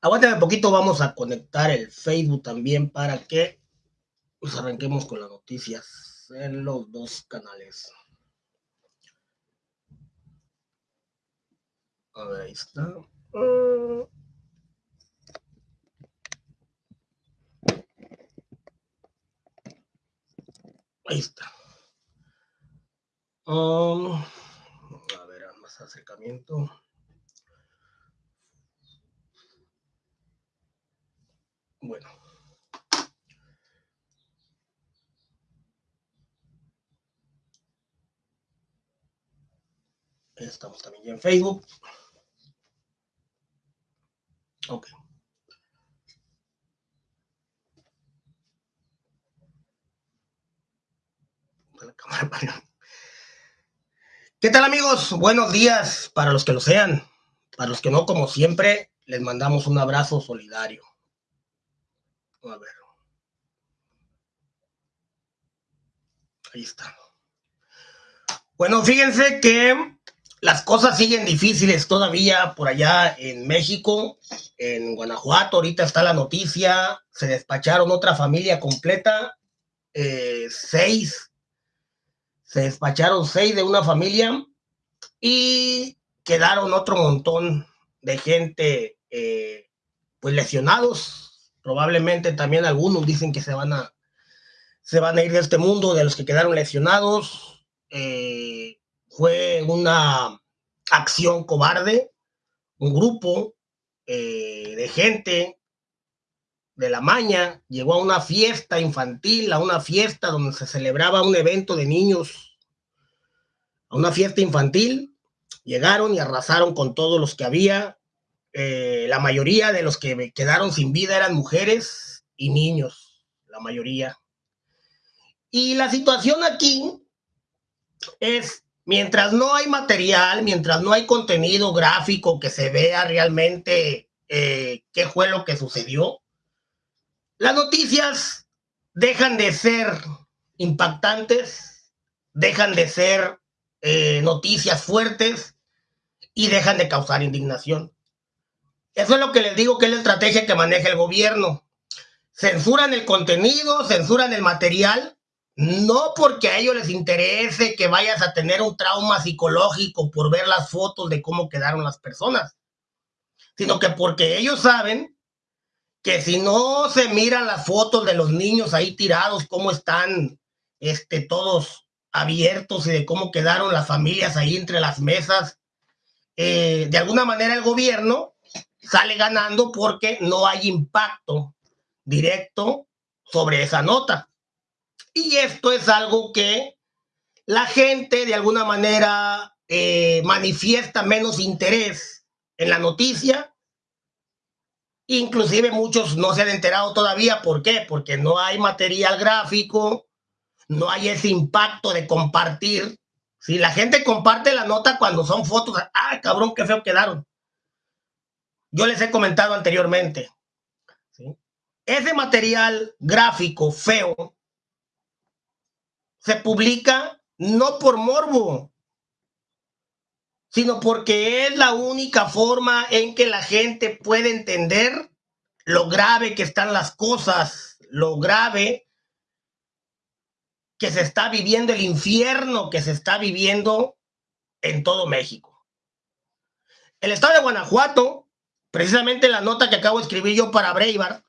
Aguántame un poquito, vamos a conectar el Facebook también para que nos arranquemos con las noticias en los dos canales. A ver, ahí está. Ahí está. Um, a ver, más acercamiento. Bueno. Estamos también ya en Facebook. Ok. ¿Qué tal amigos? Buenos días para los que lo sean. Para los que no, como siempre, les mandamos un abrazo solidario. A ver. Ahí está. Bueno, fíjense que las cosas siguen difíciles todavía por allá en México, en Guanajuato. Ahorita está la noticia. Se despacharon otra familia completa. Eh, seis. Se despacharon seis de una familia y quedaron otro montón de gente eh, pues lesionados Probablemente también algunos dicen que se van a, se van a ir de este mundo, de los que quedaron lesionados. Eh, fue una acción cobarde, un grupo eh, de gente de la maña llegó a una fiesta infantil, a una fiesta donde se celebraba un evento de niños, a una fiesta infantil, llegaron y arrasaron con todos los que había, eh, la mayoría de los que quedaron sin vida eran mujeres y niños, la mayoría. Y la situación aquí es, mientras no hay material, mientras no hay contenido gráfico que se vea realmente eh, qué fue lo que sucedió, las noticias dejan de ser impactantes, dejan de ser eh, noticias fuertes y dejan de causar indignación. Eso es lo que les digo que es la estrategia que maneja el gobierno. Censuran el contenido, censuran el material, no porque a ellos les interese que vayas a tener un trauma psicológico por ver las fotos de cómo quedaron las personas, sino que porque ellos saben que si no se miran las fotos de los niños ahí tirados, cómo están este, todos abiertos y de cómo quedaron las familias ahí entre las mesas, eh, de alguna manera el gobierno sale ganando porque no hay impacto directo sobre esa nota. Y esto es algo que la gente de alguna manera eh, manifiesta menos interés en la noticia. Inclusive muchos no se han enterado todavía. ¿Por qué? Porque no hay material gráfico, no hay ese impacto de compartir. Si la gente comparte la nota cuando son fotos, ah, cabrón, qué feo quedaron. Yo les he comentado anteriormente. Ese material gráfico feo se publica no por morbo, sino porque es la única forma en que la gente puede entender lo grave que están las cosas, lo grave que se está viviendo, el infierno que se está viviendo en todo México. El estado de Guanajuato precisamente la nota que acabo de escribir yo para Breitbart,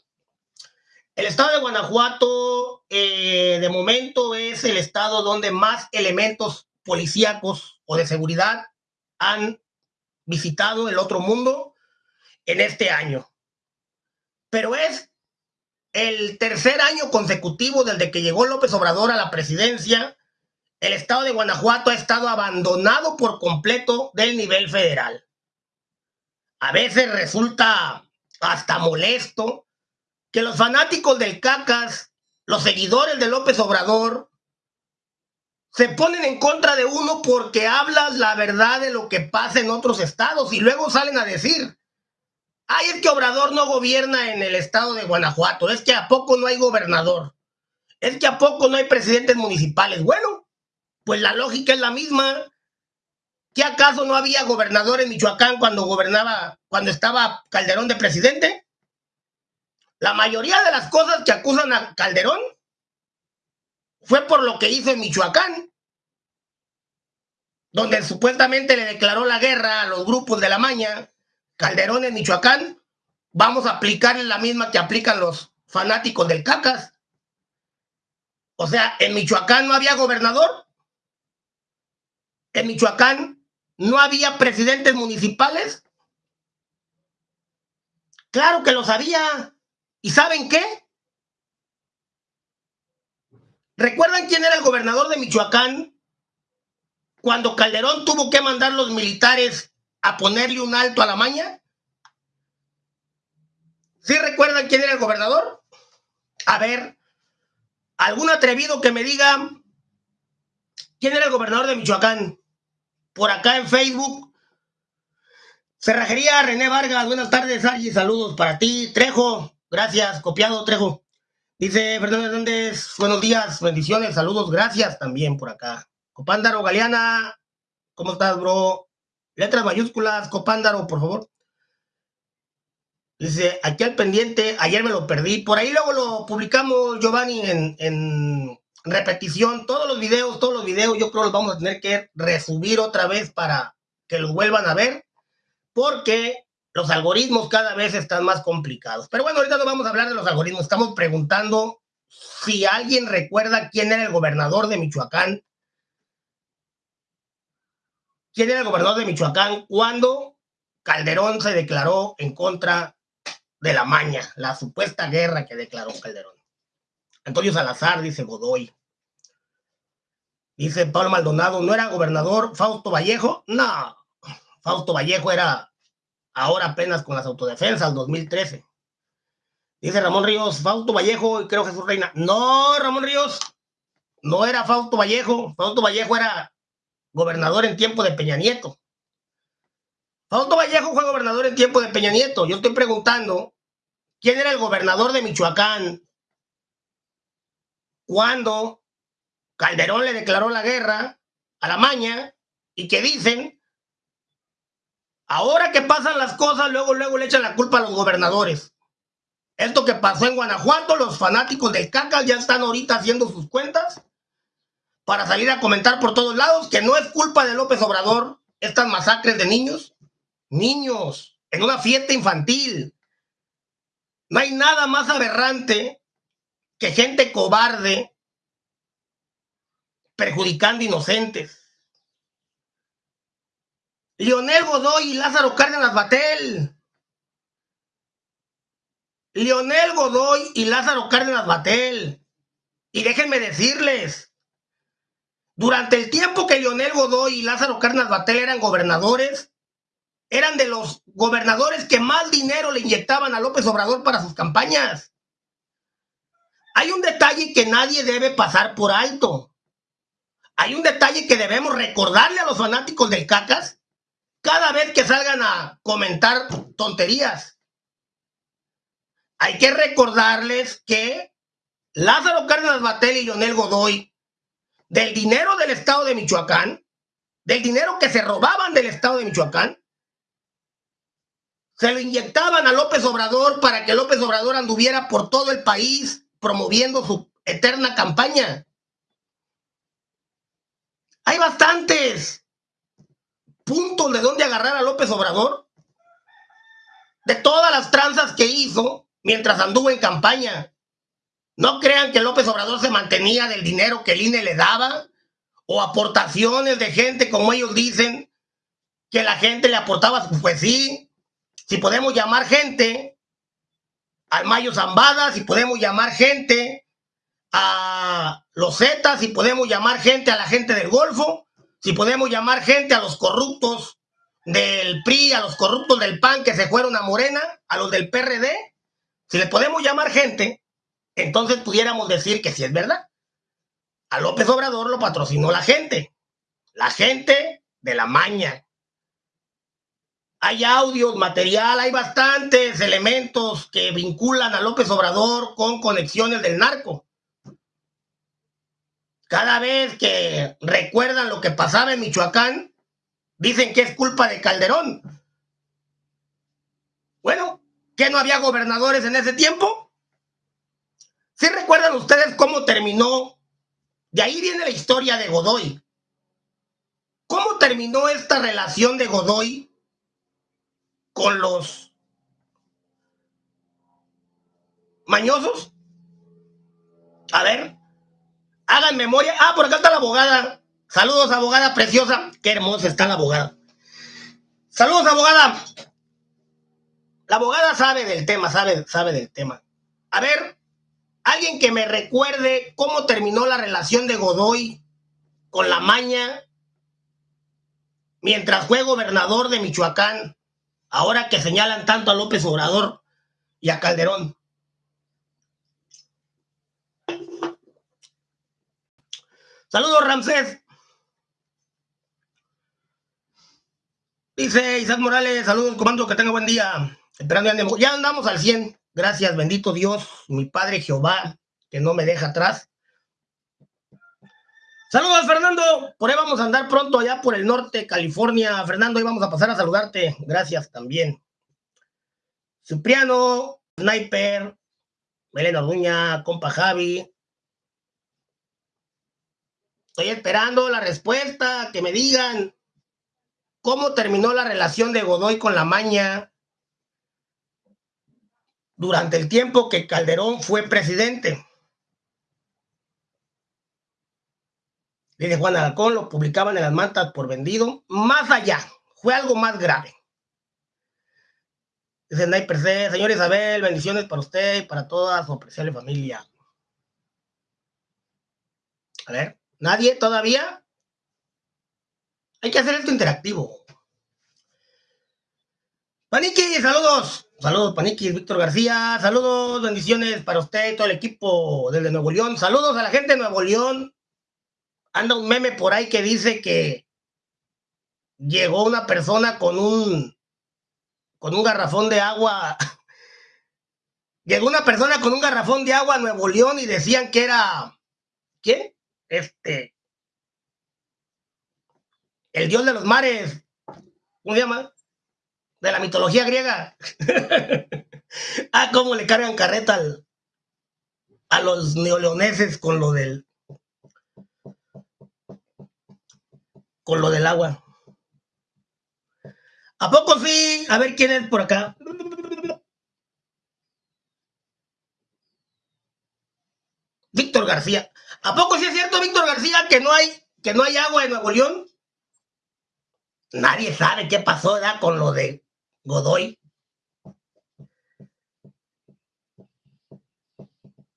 el estado de Guanajuato eh, de momento es el estado donde más elementos policíacos o de seguridad han visitado el otro mundo en este año. Pero es el tercer año consecutivo desde que llegó López Obrador a la presidencia, el estado de Guanajuato ha estado abandonado por completo del nivel federal a veces resulta hasta molesto que los fanáticos del Cacas, los seguidores de López Obrador, se ponen en contra de uno porque hablas la verdad de lo que pasa en otros estados y luego salen a decir, ay, es que Obrador no gobierna en el estado de Guanajuato, es que a poco no hay gobernador, es que a poco no hay presidentes municipales. Bueno, pues la lógica es la misma. ¿Qué acaso no había gobernador en Michoacán cuando gobernaba, cuando estaba Calderón de presidente? La mayoría de las cosas que acusan a Calderón fue por lo que hizo en Michoacán, donde supuestamente le declaró la guerra a los grupos de la maña. Calderón en Michoacán, vamos a aplicarle la misma que aplican los fanáticos del CACAS. O sea, en Michoacán no había gobernador. En Michoacán no había presidentes municipales. Claro que lo sabía. ¿Y saben qué? ¿Recuerdan quién era el gobernador de Michoacán cuando Calderón tuvo que mandar los militares a ponerle un alto a la maña? ¿Sí recuerdan quién era el gobernador? A ver, algún atrevido que me diga quién era el gobernador de Michoacán. Por acá en Facebook. Cerrajería René Vargas, buenas tardes, Argy, saludos para ti. Trejo, gracias, copiado Trejo. Dice Fernando Hernández, buenos días, bendiciones, saludos, gracias también por acá. Copándaro Galeana, ¿cómo estás, bro? Letras mayúsculas, Copándaro, por favor. Dice, aquí al pendiente, ayer me lo perdí. Por ahí luego lo publicamos, Giovanni, en, en repetición. Todos los videos, todos los videos, yo creo los vamos a tener que resubir otra vez para que los vuelvan a ver. Porque los algoritmos cada vez están más complicados. Pero bueno, ahorita no vamos a hablar de los algoritmos. Estamos preguntando si alguien recuerda quién era el gobernador de Michoacán. ¿Quién era el gobernador de Michoacán cuando Calderón se declaró en contra de la maña, la supuesta guerra que declaró Calderón? Antonio Salazar, dice Godoy. Dice Pablo Maldonado, ¿no era gobernador Fausto Vallejo? No, Fausto Vallejo era ahora apenas con las autodefensas, 2013. Dice Ramón Ríos, Fausto Vallejo creo Jesús Reina. No, Ramón Ríos, no era Fausto Vallejo. Fausto Vallejo era gobernador en tiempo de Peña Nieto. Fausto Vallejo fue gobernador en tiempo de Peña Nieto. Yo estoy preguntando, ¿quién era el gobernador de Michoacán cuando Calderón le declaró la guerra a la maña y que dicen Ahora que pasan las cosas, luego, luego le echan la culpa a los gobernadores. Esto que pasó en Guanajuato, los fanáticos del CACAS ya están ahorita haciendo sus cuentas para salir a comentar por todos lados que no es culpa de López Obrador estas masacres de niños. Niños, en una fiesta infantil. No hay nada más aberrante que gente cobarde perjudicando inocentes. Lionel Godoy y Lázaro Cárdenas Batel. Lionel Godoy y Lázaro Cárdenas Batel. Y déjenme decirles, durante el tiempo que Lionel Godoy y Lázaro Cárdenas Batel eran gobernadores, eran de los gobernadores que más dinero le inyectaban a López Obrador para sus campañas. Hay un detalle que nadie debe pasar por alto. Hay un detalle que debemos recordarle a los fanáticos del CACAS cada vez que salgan a comentar tonterías. Hay que recordarles que Lázaro Cárdenas Batel y Lionel Godoy, del dinero del Estado de Michoacán, del dinero que se robaban del Estado de Michoacán, se lo inyectaban a López Obrador para que López Obrador anduviera por todo el país promoviendo su eterna campaña. Hay bastantes puntos de dónde agarrar a López Obrador? De todas las tranzas que hizo mientras anduvo en campaña. No crean que López Obrador se mantenía del dinero que el INE le daba o aportaciones de gente, como ellos dicen, que la gente le aportaba. Pues sí, si podemos llamar gente al Mayo Zambada, si podemos llamar gente a los Zetas, si podemos llamar gente a la gente del Golfo, si podemos llamar gente a los corruptos del PRI, a los corruptos del PAN que se fueron a Morena, a los del PRD, si le podemos llamar gente, entonces pudiéramos decir que sí es verdad. A López Obrador lo patrocinó la gente, la gente de la maña. Hay audios, material, hay bastantes elementos que vinculan a López Obrador con conexiones del narco. Cada vez que recuerdan lo que pasaba en Michoacán, dicen que es culpa de Calderón. Bueno, ¿que no había gobernadores en ese tiempo? ¿Sí recuerdan ustedes cómo terminó? De ahí viene la historia de Godoy. ¿Cómo terminó esta relación de Godoy con los mañosos? A ver, Hagan memoria. Ah, por acá está la abogada. Saludos, abogada preciosa. Qué hermosa está la abogada. Saludos, abogada. La abogada sabe del tema, sabe, sabe del tema. A ver, alguien que me recuerde cómo terminó la relación de Godoy con la maña mientras fue gobernador de Michoacán, ahora que señalan tanto a López Obrador y a Calderón. Saludos, Ramsés. Dice Isaac Morales, saludos, comando, que tenga buen día. Esperando ya andamos al 100. Gracias, bendito Dios, mi Padre Jehová, que no me deja atrás. Saludos, Fernando. Por ahí vamos a andar pronto allá por el norte, California. Fernando, ahí vamos a pasar a saludarte. Gracias también. Cipriano, Sniper, Melena Orduña, compa Javi, Estoy esperando la respuesta, que me digan cómo terminó la relación de Godoy con la maña durante el tiempo que Calderón fue presidente. Dice Juan Alcón, lo publicaban en las mantas por vendido. Más allá, fue algo más grave. Dice Sniper C, señor Isabel, bendiciones para usted y para toda su apreciable familia. A ver. ¿Nadie todavía? Hay que hacer esto interactivo. Paniki, saludos. Saludos, Paniki, Víctor García. Saludos, bendiciones para usted y todo el equipo desde Nuevo León. Saludos a la gente de Nuevo León. Anda un meme por ahí que dice que llegó una persona con un con un garrafón de agua. llegó una persona con un garrafón de agua a Nuevo León y decían que era ¿quién? este, el dios de los mares, ¿cómo se llama? De la mitología griega. ah, cómo le cargan carreta a los neoleoneses con lo del con lo del agua. ¿A poco sí? A ver quién es por acá. Víctor García. ¿A poco sí es cierto, Víctor García, que no hay, que no hay agua en Nuevo León? Nadie sabe qué pasó ¿verdad? con lo de Godoy.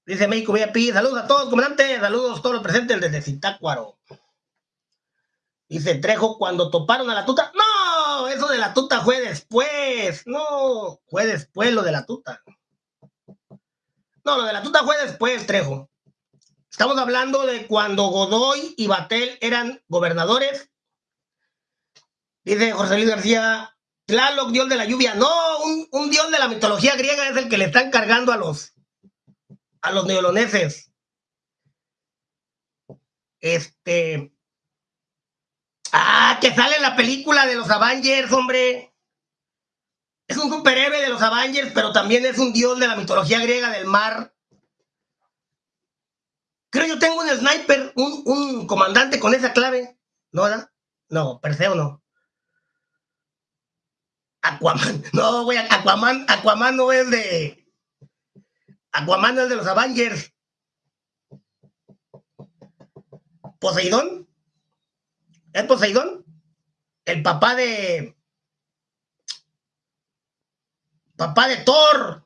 Dice México VIP, saludos a todos, comandante, saludos a todos los presentes desde Zitácuaro. Dice Trejo, cuando toparon a la tuta. No, eso de la tuta fue después. No, fue después lo de la tuta. No, lo de la tuta fue después, Trejo. Estamos hablando de cuando Godoy y Batel eran gobernadores. Dice José Luis García, Tlaloc, dios de la lluvia. No, un, dios de la mitología griega es el que le están cargando a los, a los neoloneses. Este. Ah, que sale la película de los Avengers, hombre. Es un superhéroe de los Avengers, pero también es un dios de la mitología griega del mar. Creo yo tengo un sniper, un, comandante con esa clave. ¿No, verdad? No, Perseo no. Aquaman. No, güey, Aquaman, Aquaman no es de. Aquaman es de los Avengers. ¿Poseidón? ¿Es Poseidón? El papá de. Papá de Thor.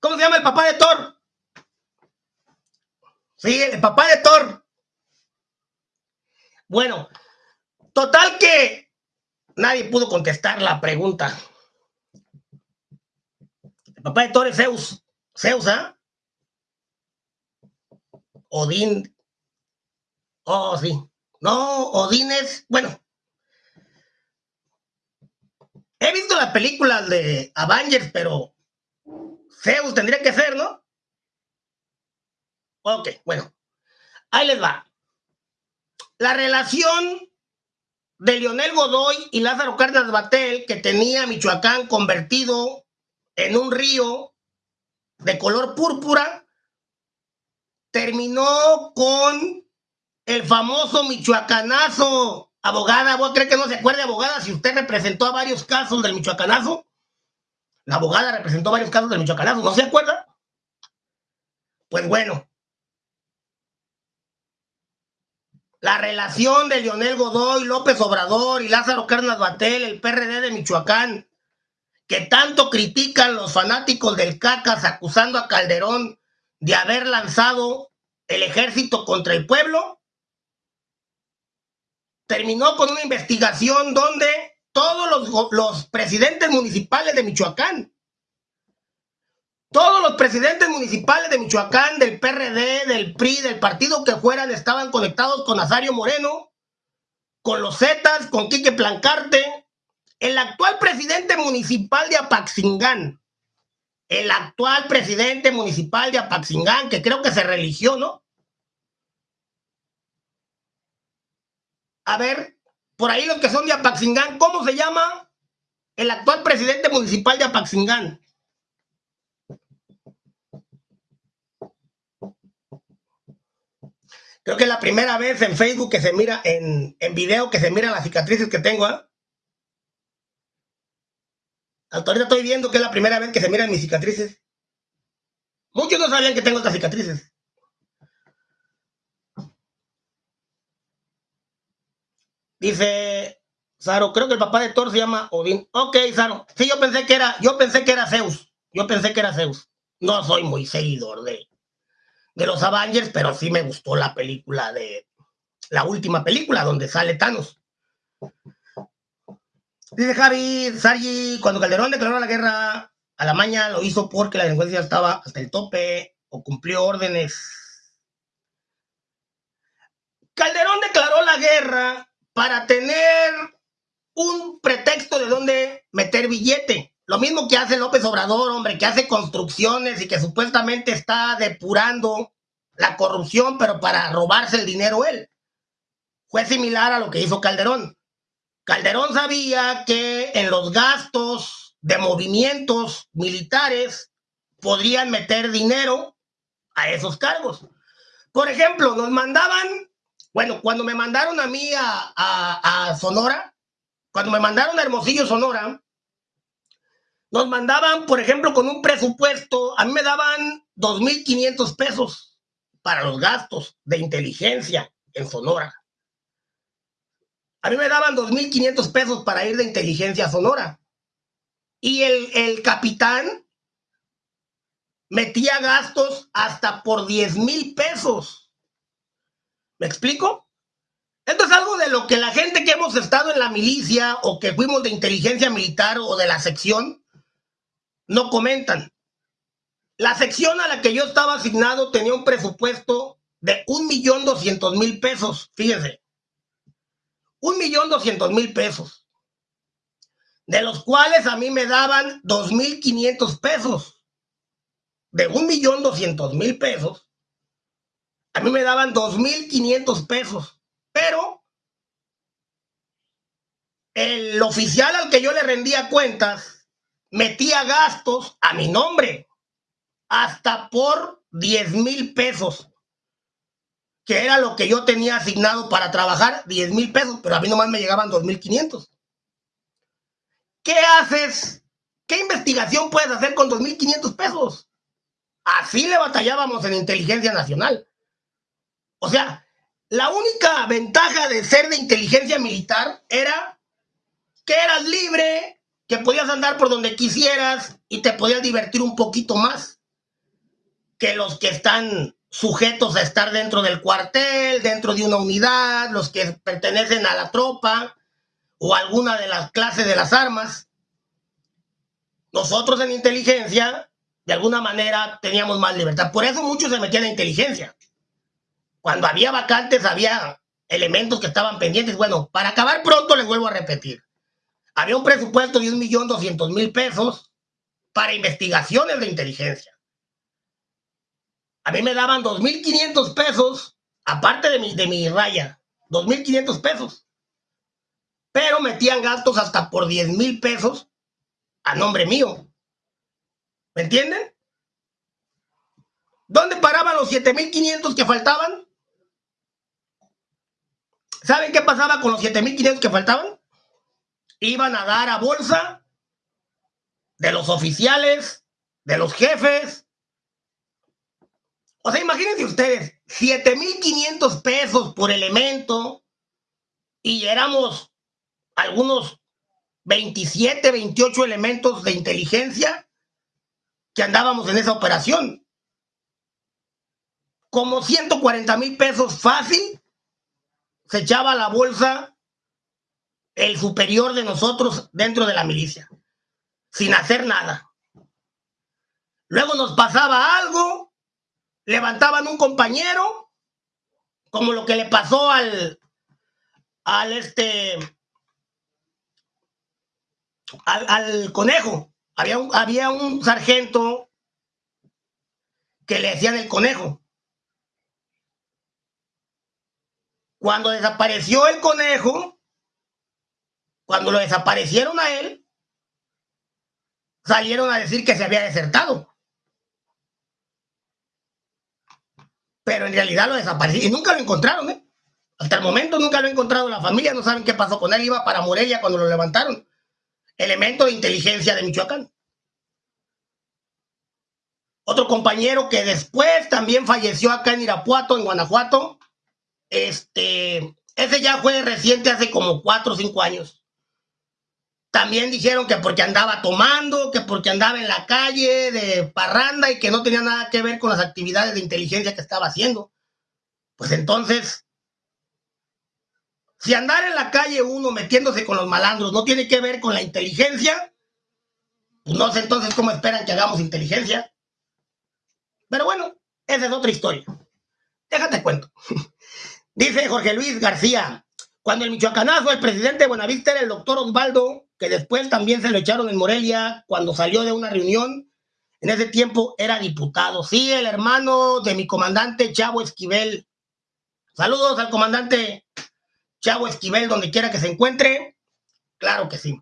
¿Cómo se llama el papá de Thor? Sí, el papá de Thor. Bueno, total que nadie pudo contestar la pregunta. El papá de Thor es Zeus. Zeus, ¿ah? Odín. Oh, sí. No, Odín es, bueno. He visto las películas de Avengers, pero Zeus tendría que ser, ¿no? Ok, bueno. Ahí les va. La relación de Lionel Godoy y Lázaro Cárdenas Batel, que tenía Michoacán convertido en un río de color púrpura, terminó con el famoso michoacanazo. Abogada, ¿vos crees que no se acuerde, abogada, si usted representó a varios casos del michoacanazo? La abogada representó varios casos del michoacanazo, ¿no se acuerda? Pues bueno, la relación de Lionel Godoy, López Obrador y Lázaro Cárdenas Batel, el PRD de Michoacán, que tanto critican los fanáticos del CACAS acusando a Calderón de haber lanzado el ejército contra el pueblo, terminó con una investigación donde todos los, presidentes municipales de Michoacán todos los presidentes municipales de Michoacán, del PRD, del PRI, del partido que fueran, estaban conectados con Azario Moreno, con los Zetas, con Quique Plancarte. El actual presidente municipal de Apaxingán, el actual presidente municipal de Apaxingán, que creo que se religió, ¿no? A ver, por ahí los que son de Apaxingán, ¿cómo se llama el actual presidente municipal de Apaxingán? Creo que es la primera vez en Facebook que se mira, en, en video que se miran las cicatrices que tengo. ¿eh? Hasta ahorita estoy viendo que es la primera vez que se miran mis cicatrices. Muchos no sabían que tengo estas cicatrices. Dice Saro, creo que el papá de Thor se llama Odín. Ok, Saro. Sí, yo pensé que era, yo pensé que era Zeus. Yo pensé que era Zeus. No soy muy seguidor de, de los Avengers, pero sí me gustó la película de la última película donde sale Thanos. Dice Javi, Sargi, cuando Calderón declaró la guerra a la maña, lo hizo porque la delincuencia estaba hasta el tope o cumplió órdenes. Calderón declaró la guerra para tener un pretexto de donde meter billete. Lo mismo que hace López Obrador, hombre, que hace construcciones y que supuestamente está depurando la corrupción, pero para robarse el dinero él. Fue similar a lo que hizo Calderón. Calderón sabía que en los gastos de movimientos militares podrían meter dinero a esos cargos. Por ejemplo, nos mandaban, bueno, cuando me mandaron a mí a, a, Sonora, cuando me mandaron a Hermosillo, Sonora, nos mandaban, por ejemplo, con un presupuesto, a mí me daban 2.500 pesos para los gastos de inteligencia en Sonora. A mí me daban 2.500 pesos para ir de inteligencia a Sonora. Y el, el capitán metía gastos hasta por 10 mil pesos. ¿Me explico? Esto es algo de lo que la gente que hemos estado en la milicia o que fuimos de inteligencia militar o de la sección no comentan. La sección a la que yo estaba asignado tenía un presupuesto de un millón doscientos mil pesos, fíjense. Un millón doscientos mil pesos. De los cuales a mí me daban dos mil quinientos pesos. De un millón doscientos mil pesos. A mí me daban dos mil quinientos pesos. Pero el oficial al que yo le rendía cuentas metía gastos a mi nombre, hasta por 10 mil pesos, que era lo que yo tenía asignado para trabajar, 10 mil pesos, pero a mí nomás me llegaban 2.500. ¿Qué haces? ¿Qué investigación puedes hacer con 2.500 pesos? Así le batallábamos en inteligencia nacional. O sea, la única ventaja de ser de inteligencia militar era que eras libre, que podías andar por donde quisieras y te podías divertir un poquito más que los que están sujetos a estar dentro del cuartel, dentro de una unidad, los que pertenecen a la tropa o alguna de las clases de las armas, nosotros en inteligencia, de alguna manera, teníamos más libertad. Por eso muchos se metían en inteligencia. Cuando había vacantes, había elementos que estaban pendientes. Bueno, para acabar pronto, les vuelvo a repetir. Había un presupuesto de un millón doscientos mil pesos para investigaciones de inteligencia. A mí me daban 2.500 pesos, aparte de mi, de mi raya, 2.500 pesos. Pero metían gastos hasta por 10 mil pesos a nombre mío. ¿Me entienden? ¿Dónde paraban los 7.500 que faltaban? ¿Saben qué pasaba con los 7.500 que faltaban? Iban a dar a bolsa de los oficiales, de los jefes. O sea, imagínense ustedes, 7.500 pesos por elemento y éramos algunos 27, 28 elementos de inteligencia que andábamos en esa operación. Como 140 mil pesos fácil, se echaba la bolsa el superior de nosotros dentro de la milicia, sin hacer nada. Luego nos pasaba algo, levantaban un compañero, como lo que le pasó al, al este, al, conejo. Había un, había un sargento que le decían el conejo. Cuando desapareció el conejo, cuando lo desaparecieron a él, salieron a decir que se había desertado. Pero en realidad lo desapareció y nunca lo encontraron, ¿eh? Hasta el momento nunca lo ha encontrado la familia, no saben qué pasó con él, iba para Morelia cuando lo levantaron elemento de inteligencia de Michoacán. Otro compañero que después también falleció acá en Irapuato, en Guanajuato. Este, ese ya fue reciente hace como cuatro o cinco años. También dijeron que porque andaba tomando, que porque andaba en la calle de parranda y que no tenía nada que ver con las actividades de inteligencia que estaba haciendo. Pues entonces, si andar en la calle uno metiéndose con los malandros no tiene que ver con la inteligencia, pues no sé entonces cómo esperan que hagamos inteligencia. Pero bueno, esa es otra historia. Déjate cuento. Dice Jorge Luis García, cuando el michoacanazo, el presidente de Buenavista era el doctor Osvaldo, que después también se lo echaron en Morelia cuando salió de una reunión, en ese tiempo era diputado. Sí, el hermano de mi comandante Chavo Esquivel. Saludos al comandante Chavo Esquivel, donde quiera que se encuentre. Claro que sí.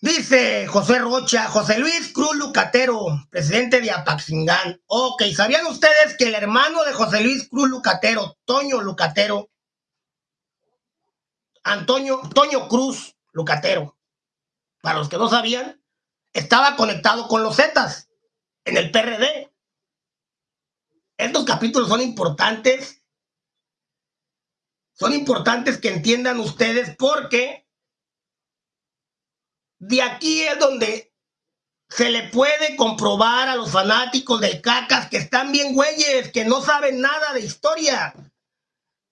Dice José Rocha, José Luis Cruz Lucatero, presidente de Apaxingán. Ok, ¿sabían ustedes que el hermano de José Luis Cruz Lucatero, Toño Lucatero, Antonio, Toño Cruz Lucatero, para los que no sabían, estaba conectado con los Zetas en el PRD? Estos capítulos son importantes son importantes que entiendan ustedes porque de aquí es donde se le puede comprobar a los fanáticos del cacas que están bien güeyes, que no saben nada de historia.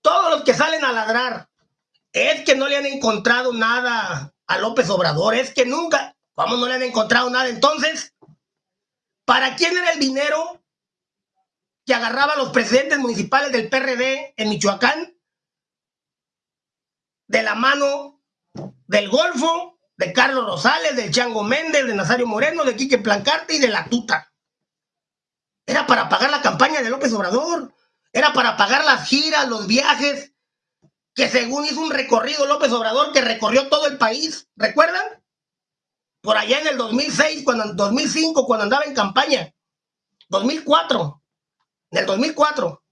Todos los que salen a ladrar es que no le han encontrado nada a López Obrador, es que nunca, ¿cómo no le han encontrado nada? Entonces, ¿para quién era el dinero que agarraba a los presidentes municipales del PRD en Michoacán? de la mano del Golfo, de Carlos Rosales, del Chango Méndez, de Nazario Moreno, de Quique Plancarte y de la Tuta. Era para pagar la campaña de López Obrador, era para pagar las giras, los viajes, que según hizo un recorrido López Obrador que recorrió todo el país, ¿recuerdan? Por allá en el 2006, cuando, 2005, cuando andaba en campaña, 2004, en el 2004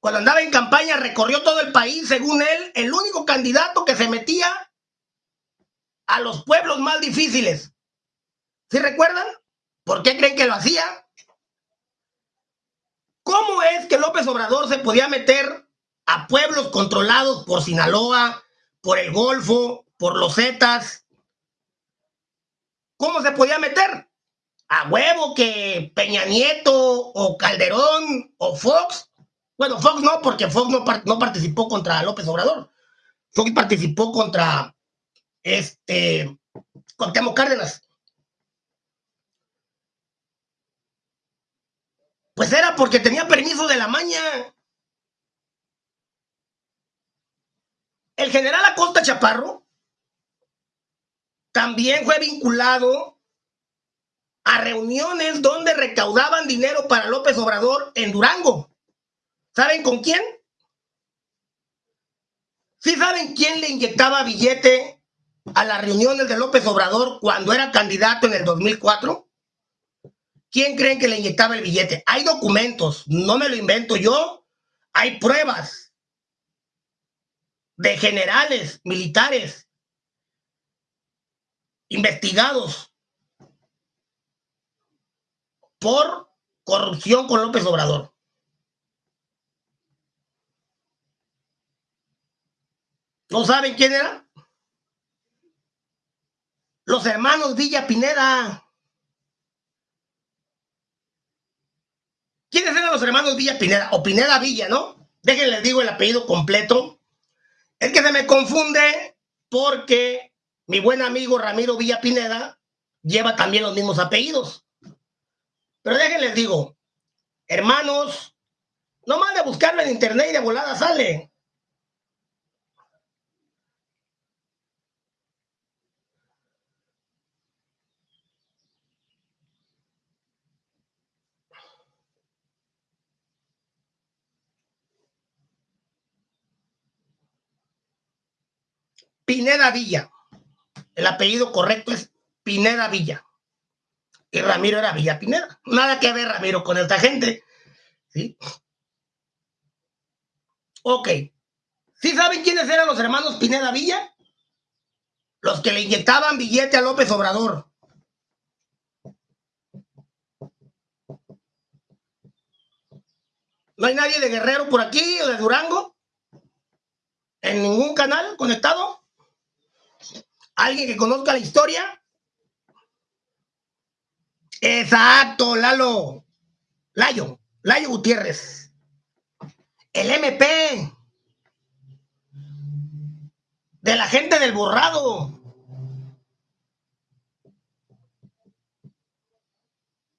cuando andaba en campaña, recorrió todo el país, según él, el único candidato que se metía a los pueblos más difíciles. ¿Sí recuerdan? ¿Por qué creen que lo hacía? ¿Cómo es que López Obrador se podía meter a pueblos controlados por Sinaloa, por el Golfo, por los Zetas? ¿Cómo se podía meter? A huevo que Peña Nieto o Calderón o Fox bueno, Fox no, porque Fox no, no participó contra López Obrador. Fox participó contra este, Temo Cárdenas. Pues era porque tenía permiso de la maña. El general Acosta Chaparro también fue vinculado a reuniones donde recaudaban dinero para López Obrador en Durango. ¿Saben con quién? ¿Sí saben quién le inyectaba billete a las reuniones de López Obrador cuando era candidato en el 2004? ¿Quién creen que le inyectaba el billete? Hay documentos, no me lo invento yo. Hay pruebas de generales militares investigados por corrupción con López Obrador. ¿No saben quién era? Los hermanos Villa Pineda. ¿Quiénes eran los hermanos Villa Pineda? O Pineda Villa, ¿no? Déjenles digo el apellido completo. Es que se me confunde porque mi buen amigo Ramiro Villa Pineda lleva también los mismos apellidos. Pero déjenles digo, hermanos, no más de buscarlo en internet y de volada sale. Pineda Villa. El apellido correcto es Pineda Villa. Y Ramiro era Villa Pineda. Nada que ver Ramiro con esta gente. ¿Sí? Ok. ¿Sí saben quiénes eran los hermanos Pineda Villa? Los que le inyectaban billete a López Obrador. ¿No hay nadie de Guerrero por aquí o de Durango? ¿En ningún canal conectado? ¿Alguien que conozca la historia? Exacto, Lalo. Layo, Layo Gutiérrez. El MP. De la gente del borrado.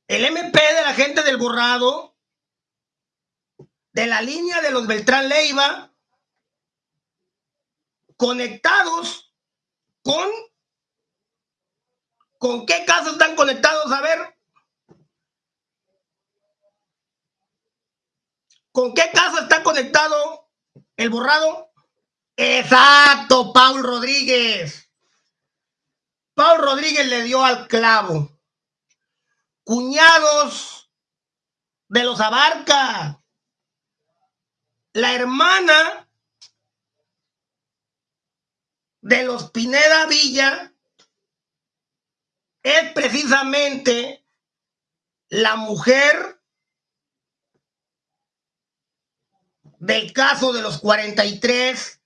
El MP de la gente del borrado. De la línea de los Beltrán Leiva. Conectados ¿Con? ¿Con qué casos están conectados? A ver. ¿Con qué caso está conectado el borrado? Exacto, Paul Rodríguez. Paul Rodríguez le dio al clavo. Cuñados de los Abarca. La hermana de los Pineda Villa es precisamente la mujer del caso de los 43,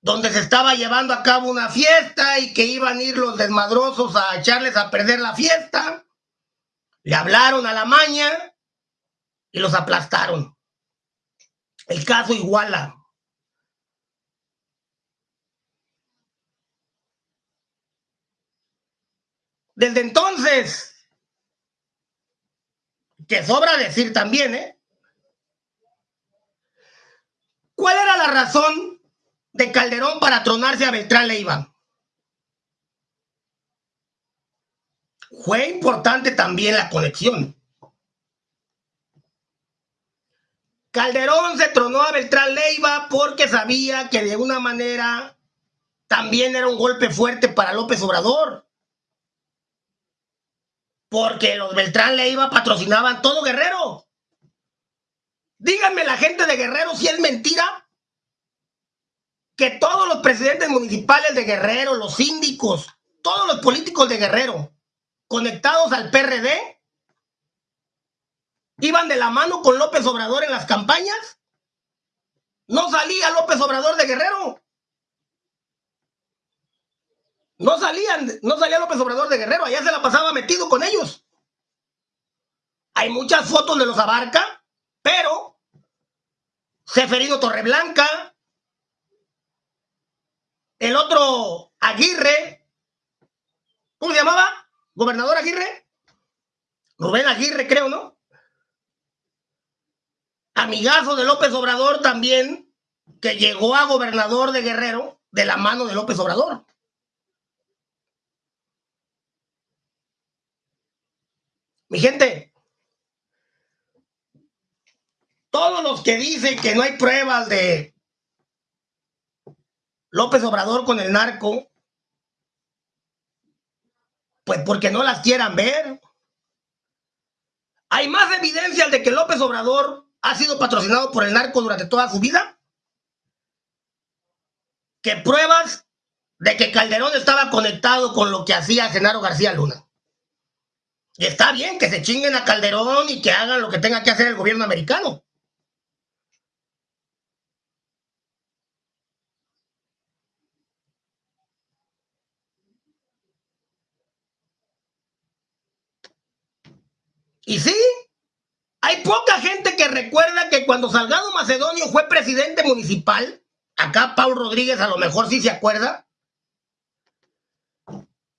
donde se estaba llevando a cabo una fiesta y que iban a ir los desmadrosos a echarles a perder la fiesta. Le hablaron a la maña y los aplastaron. El caso Iguala. Desde entonces, que sobra decir también, ¿eh? ¿Cuál era la razón de Calderón para tronarse a Beltrán Leiva? Fue importante también la conexión. Calderón se tronó a Beltrán Leiva porque sabía que de una manera también era un golpe fuerte para López Obrador porque los Beltrán Leiva patrocinaban todo Guerrero. Díganme la gente de Guerrero si es mentira que todos los presidentes municipales de Guerrero, los síndicos, todos los políticos de Guerrero conectados al PRD iban de la mano con López Obrador en las campañas. No salía López Obrador de Guerrero. No salían, no salía López Obrador de Guerrero, allá se la pasaba metido con ellos. Hay muchas fotos de los Abarca, pero Seferino Torreblanca, el otro Aguirre, ¿cómo se llamaba? ¿Gobernador Aguirre? Rubén Aguirre, creo, ¿no? Amigazo de López Obrador también, que llegó a gobernador de Guerrero de la mano de López Obrador. Mi gente, todos los que dicen que no hay pruebas de López Obrador con el narco, pues porque no las quieran ver. Hay más evidencias de que López Obrador ha sido patrocinado por el narco durante toda su vida que pruebas de que Calderón estaba conectado con lo que hacía Genaro García Luna. Y está bien que se chinguen a Calderón y que hagan lo que tenga que hacer el gobierno americano. Y sí, hay poca gente que recuerda que cuando Salgado Macedonio fue presidente municipal, acá Paul Rodríguez a lo mejor sí se acuerda,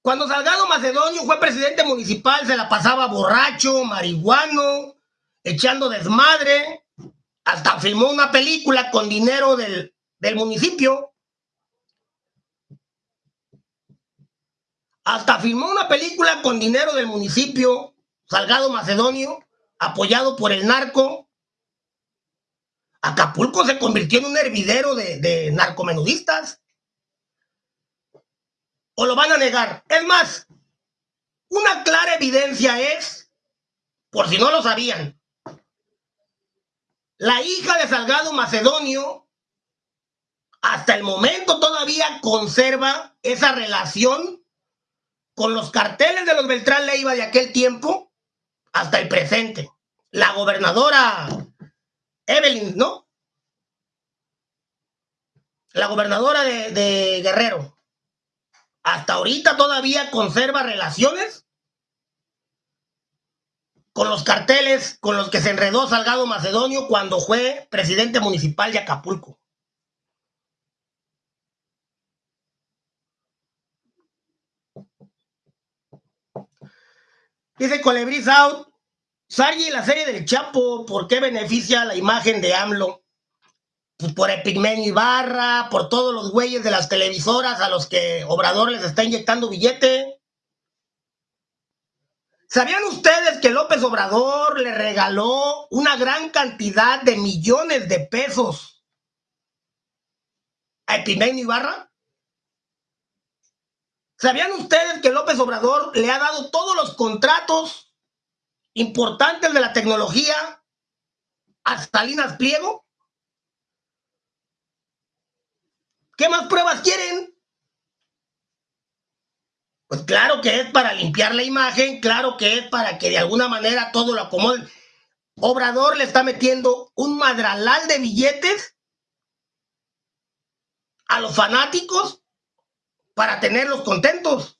cuando Salgado Macedonio fue presidente municipal, se la pasaba borracho, marihuano, echando desmadre. Hasta filmó una película con dinero del, del municipio. Hasta filmó una película con dinero del municipio, Salgado Macedonio, apoyado por el narco. Acapulco se convirtió en un hervidero de, de narcomenudistas o lo van a negar. Es más, una clara evidencia es, por si no lo sabían, la hija de Salgado Macedonio hasta el momento todavía conserva esa relación con los carteles de los Beltrán Leiva de aquel tiempo hasta el presente. La gobernadora Evelyn, ¿no? La gobernadora de, de Guerrero hasta ahorita todavía conserva relaciones con los carteles con los que se enredó Salgado Macedonio cuando fue presidente municipal de Acapulco. Dice Colebris Out, Sargi, la serie del Chapo, ¿por qué beneficia la imagen de AMLO? Pues, por Epigmenio Ibarra, por todos los güeyes de las televisoras a los que Obrador les está inyectando billete. ¿Sabían ustedes que López Obrador le regaló una gran cantidad de millones de pesos a Epigmenio Ibarra? ¿Sabían ustedes que López Obrador le ha dado todos los contratos importantes de la tecnología a Salinas Pliego? ¿Qué más pruebas quieren? Pues claro que es para limpiar la imagen, claro que es para que de alguna manera todo lo acomoden. Obrador le está metiendo un madralal de billetes a los fanáticos para tenerlos contentos.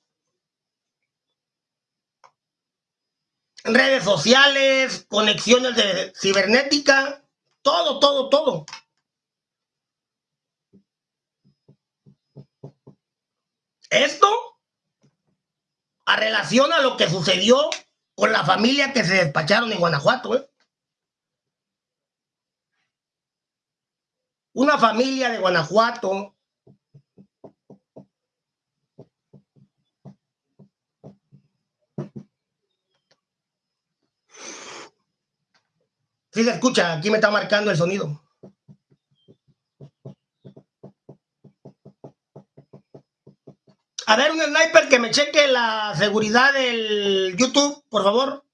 Redes sociales, conexiones de cibernética, todo, todo, todo. Esto a relación a lo que sucedió con la familia que se despacharon en Guanajuato. ¿eh? Una familia de Guanajuato Sí se escucha, aquí me está marcando el sonido. A ver, un sniper que me cheque la seguridad del YouTube, por favor.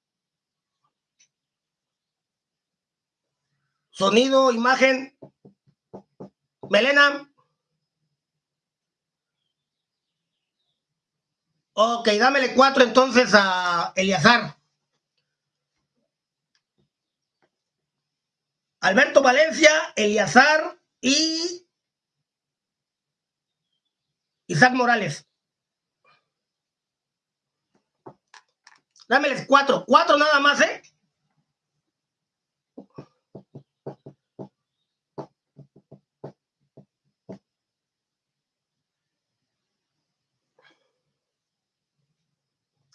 Sonido, imagen. Melena. Ok, dámele cuatro entonces a Eliazar. Alberto Valencia, Eliazar y Isaac Morales. Dámeles cuatro, cuatro nada más, ¿eh?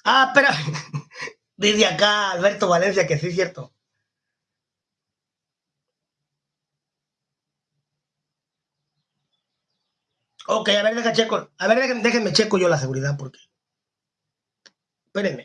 Ah, espera. Dice acá Alberto Valencia que sí es cierto. Ok, a ver, deja checo. A ver, déjenme checo yo la seguridad porque. Espérenme.